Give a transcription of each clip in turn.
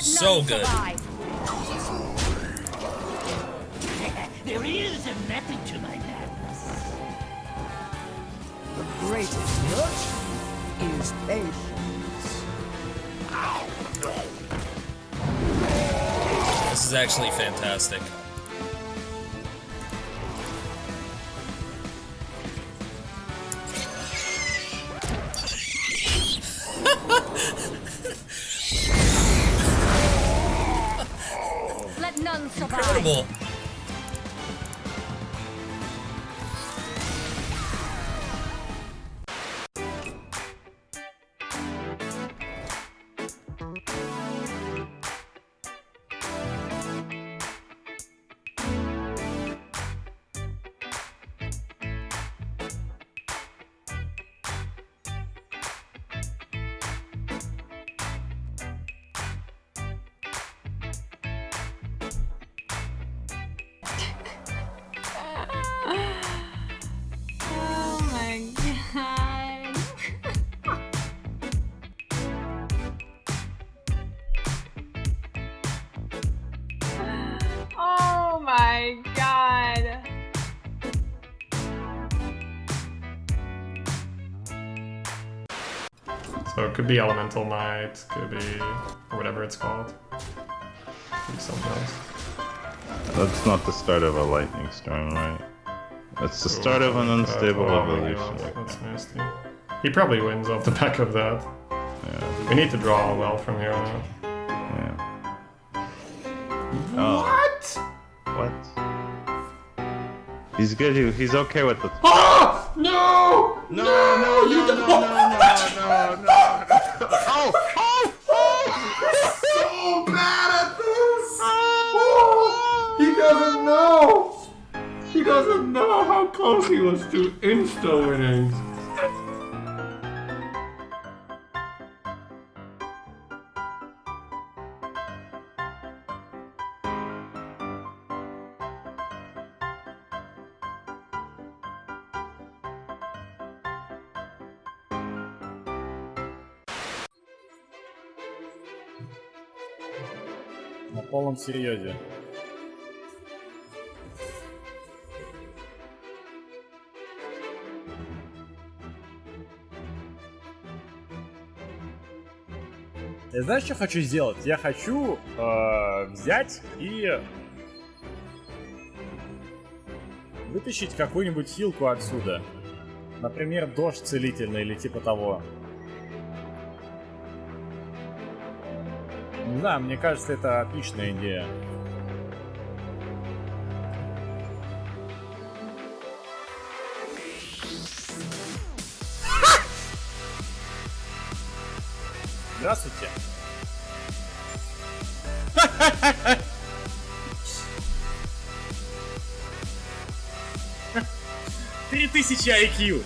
So good. There is a method to my madness. The greatest virtue is patience. This is actually fantastic. 後 So it could be Elemental Might, could be or whatever it's called. Could be something else. That's not the start of a lightning storm, right? That's the start of an unstable Uh, oh, yeah, evolution. That's nasty. He probably wins off the back of that. Yeah. We need to draw well from here on out. yeah. Oh, What? what? He's good. he- He's okay with the. Ah! No! No, no, no, no, no, no, no, Oh, no, no. Oh, oh, oh! so bad at this! Oh, he doesn't know! He doesn't know how close he was to insta На полном серьезе. Я знаешь, что хочу сделать? Я хочу э, взять и вытащить какую-нибудь хилку отсюда. Например, дождь целительный или типа того. Не знаю, мне кажется, это отличная идея. Здравствуйте. Три тысячи IQ.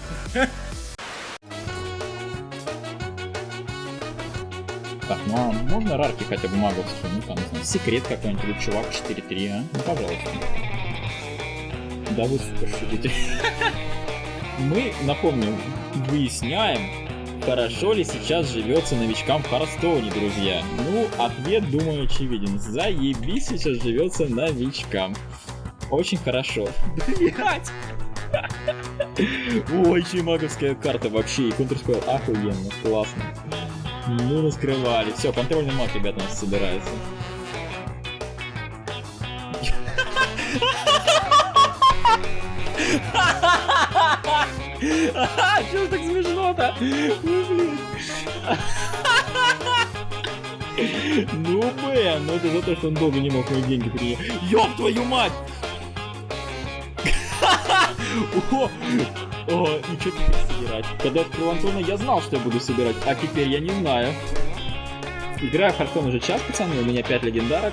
Так, ну а можно рарки хотя бы маговские? Ну там, не знаю, секрет какой-нибудь или чувак 4-3, а? Ну, пожалуйста. Да вы, сука, шутите. Мы, напомню, выясняем, хорошо ли сейчас живется новичкам в Харстоуне, друзья. Ну, ответ, думаю, очевиден. Заебись сейчас живется новичкам. Очень хорошо. Блять! Ой, еще и маговская карта вообще, и Counter-Strike охуенно, классно. Ну, наскрывали. Все, контрольный маг, ребята, у нас собирается. Чего так смешно-то? Ой, блин. Ну, Бен, ну это за то, что он долго не мог мои деньги принять. Ёб твою мать! О, о, и что теперь собирать? Когда я открыл Антона, я знал, что я буду собирать, а теперь я не знаю. Играю в Хардкон уже час, пацаны, у меня 5 легендарок.